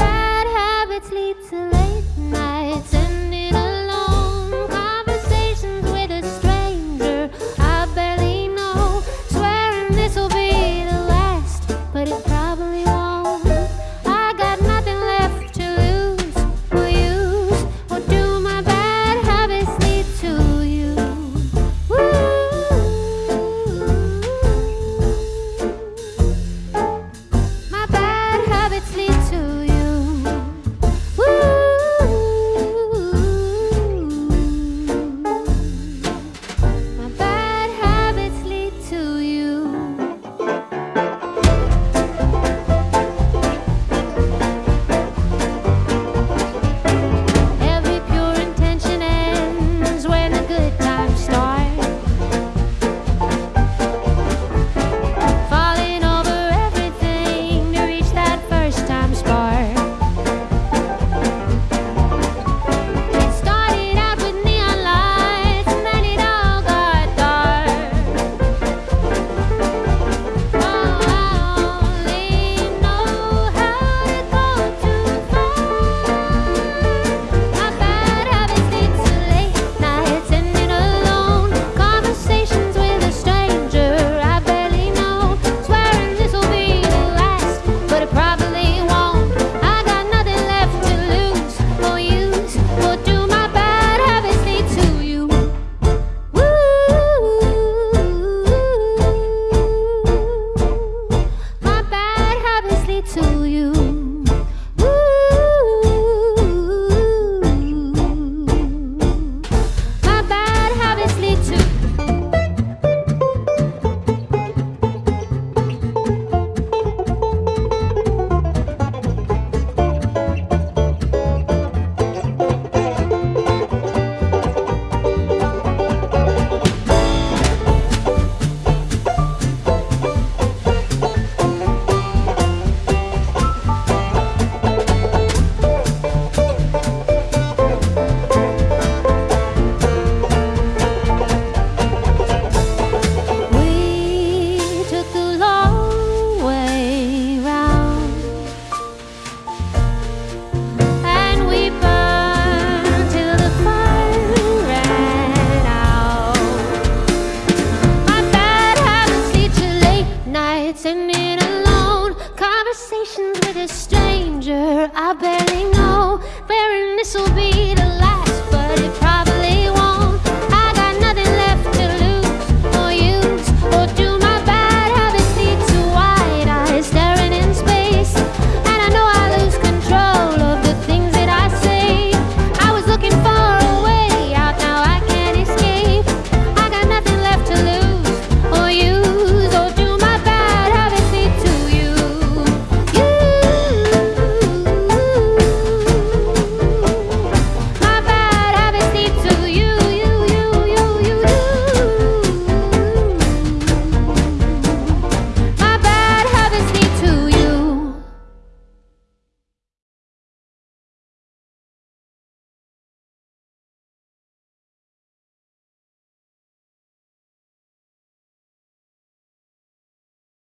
Bad habits lead to late nights. stranger. I barely know